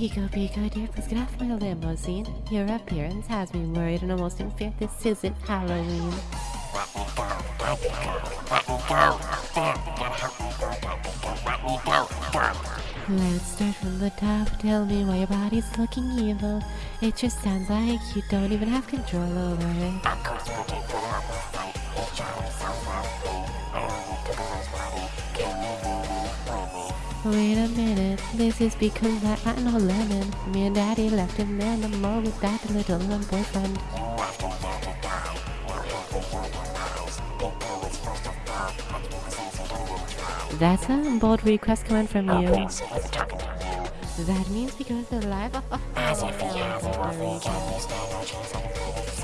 Pico, Pico, dear, please get off my limousine. Your appearance has me worried and almost in fear this isn't Halloween. Let's start from the top. Tell me why your body's looking evil. It just sounds like you don't even have control over it. Wait a minute, this is because I got no lemon. Me and daddy left him in the mall with that little boyfriend. That's a bold request coming from you. That means because the life of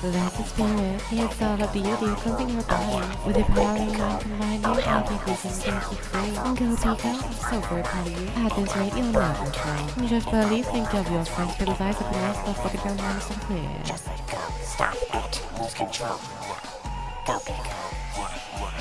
That's the spirit. It's all the beauty cleansing your body. With the power of mind combined, you can take this and you free. Go. I'm so very proud of you. At this rate, you'll never fail. Just believe, think of your friends, have been lost, but fucking down line so clear. Just let go. Stop it. Lose control. Go, Pico.